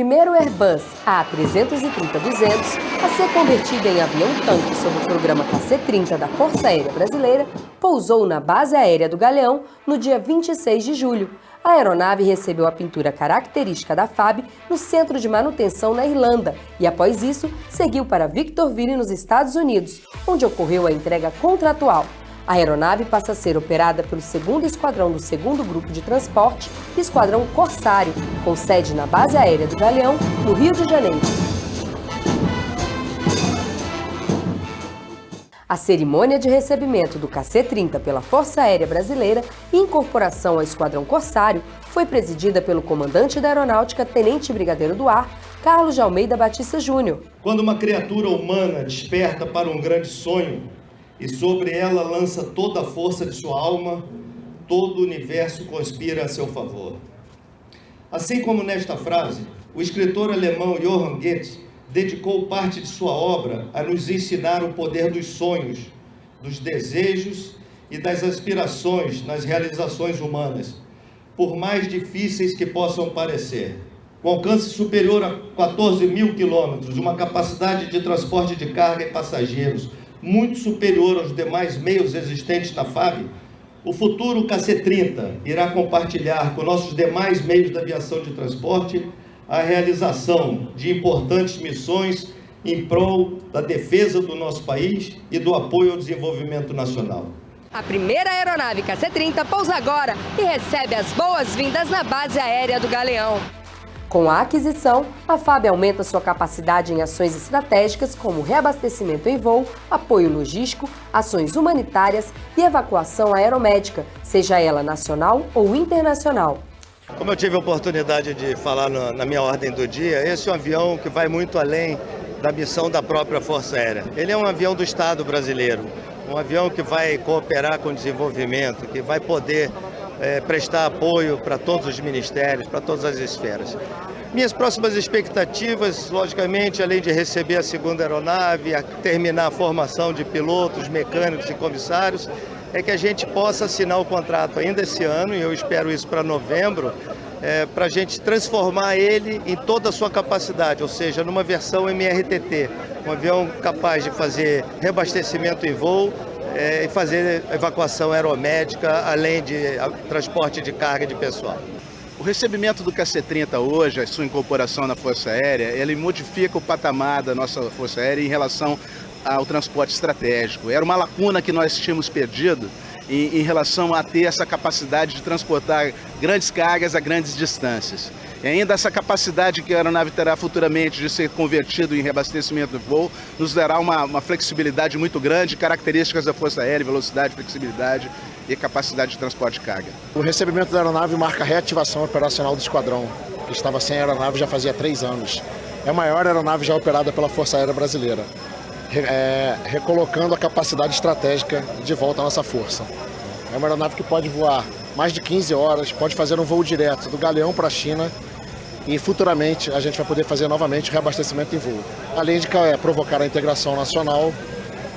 primeiro Airbus A330-200 a ser convertido em avião-tanque sob o programa KC-30 da Força Aérea Brasileira, pousou na Base Aérea do Galeão no dia 26 de julho. A aeronave recebeu a pintura característica da FAB no Centro de Manutenção na Irlanda e, após isso, seguiu para Victorville, nos Estados Unidos, onde ocorreu a entrega contratual. A aeronave passa a ser operada pelo 2 Esquadrão do 2 Grupo de Transporte, Esquadrão Corsário, com sede na Base Aérea do Galeão, no Rio de Janeiro. A cerimônia de recebimento do KC-30 pela Força Aérea Brasileira e incorporação ao Esquadrão Corsário foi presidida pelo comandante da Aeronáutica, Tenente Brigadeiro do Ar, Carlos de Almeida Batista Júnior. Quando uma criatura humana desperta para um grande sonho, e sobre ela lança toda a força de sua alma, todo o universo conspira a seu favor. Assim como nesta frase, o escritor alemão Johann Goethe dedicou parte de sua obra a nos ensinar o poder dos sonhos, dos desejos e das aspirações nas realizações humanas, por mais difíceis que possam parecer. Com alcance superior a 14 mil quilômetros, uma capacidade de transporte de carga e passageiros, muito superior aos demais meios existentes na FAB, o futuro KC-30 irá compartilhar com nossos demais meios de aviação de transporte a realização de importantes missões em prol da defesa do nosso país e do apoio ao desenvolvimento nacional. A primeira aeronave KC-30 pousa agora e recebe as boas-vindas na base aérea do Galeão. Com a aquisição, a FAB aumenta sua capacidade em ações estratégicas como reabastecimento em voo, apoio logístico, ações humanitárias e evacuação aeromédica, seja ela nacional ou internacional. Como eu tive a oportunidade de falar na minha ordem do dia, esse é um avião que vai muito além da missão da própria Força Aérea. Ele é um avião do Estado brasileiro, um avião que vai cooperar com o desenvolvimento, que vai poder é, prestar apoio para todos os ministérios, para todas as esferas. Minhas próximas expectativas, logicamente, além de receber a segunda aeronave, a terminar a formação de pilotos, mecânicos e comissários, é que a gente possa assinar o contrato ainda esse ano, e eu espero isso para novembro, é, para a gente transformar ele em toda a sua capacidade, ou seja, numa versão MRTT, um avião capaz de fazer reabastecimento em voo, e fazer evacuação aeromédica, além de transporte de carga de pessoal. O recebimento do KC-30 hoje, a sua incorporação na Força Aérea, ele modifica o patamar da nossa Força Aérea em relação ao transporte estratégico. Era uma lacuna que nós tínhamos perdido em, em relação a ter essa capacidade de transportar grandes cargas a grandes distâncias. E ainda essa capacidade que a aeronave terá futuramente de ser convertido em reabastecimento de voo nos dará uma, uma flexibilidade muito grande, características da Força Aérea, velocidade, flexibilidade e capacidade de transporte de carga. O recebimento da aeronave marca a reativação operacional do esquadrão, que estava sem aeronave já fazia três anos. É a maior aeronave já operada pela Força Aérea Brasileira, é, recolocando a capacidade estratégica de volta à nossa força. É uma aeronave que pode voar mais de 15 horas, pode fazer um voo direto do Galeão para a China e futuramente a gente vai poder fazer novamente reabastecimento em voo, além de é, provocar a integração nacional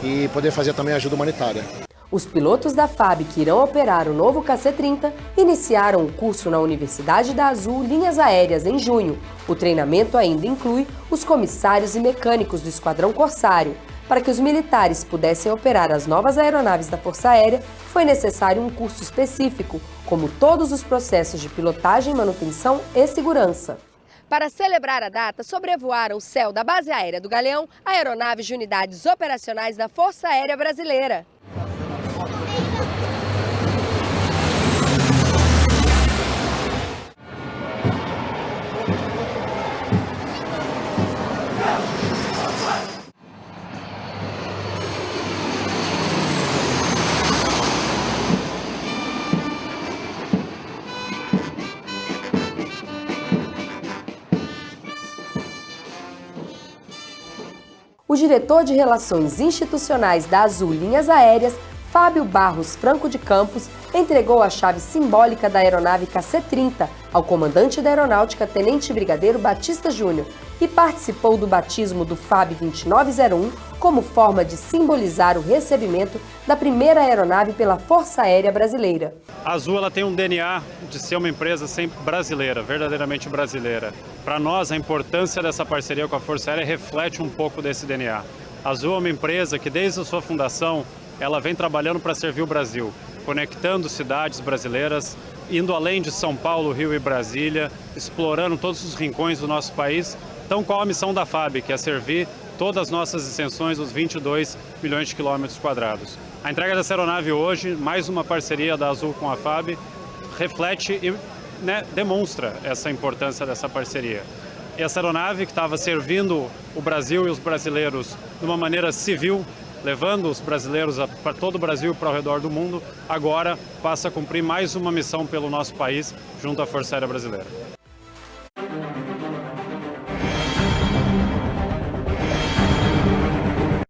e poder fazer também ajuda humanitária. Os pilotos da FAB que irão operar o novo KC-30 iniciaram o curso na Universidade da Azul Linhas Aéreas em junho. O treinamento ainda inclui os comissários e mecânicos do Esquadrão Corsário. Para que os militares pudessem operar as novas aeronaves da Força Aérea, foi necessário um curso específico, como todos os processos de pilotagem, manutenção e segurança. Para celebrar a data, sobrevoaram o céu da Base Aérea do Galeão aeronaves de unidades operacionais da Força Aérea Brasileira. O diretor de Relações Institucionais da Azul Linhas Aéreas, Fábio Barros Franco de Campos, entregou a chave simbólica da aeronave KC-30 ao comandante da Aeronáutica, Tenente Brigadeiro Batista Júnior, participou do batismo do FAB 2901 como forma de simbolizar o recebimento da primeira aeronave pela Força Aérea Brasileira. A Azul ela tem um DNA de ser uma empresa sempre brasileira, verdadeiramente brasileira. Para nós, a importância dessa parceria com a Força Aérea reflete um pouco desse DNA. A Azul é uma empresa que, desde a sua fundação, ela vem trabalhando para servir o Brasil, conectando cidades brasileiras, indo além de São Paulo, Rio e Brasília, explorando todos os rincões do nosso país. Então, qual a missão da FAB, que é servir todas as nossas extensões, os 22 milhões de quilômetros quadrados. A entrega dessa aeronave hoje, mais uma parceria da Azul com a FAB, reflete e né, demonstra essa importância dessa parceria. Essa aeronave que estava servindo o Brasil e os brasileiros de uma maneira civil, levando os brasileiros para todo o Brasil e para o redor do mundo, agora passa a cumprir mais uma missão pelo nosso país junto à Força Aérea Brasileira.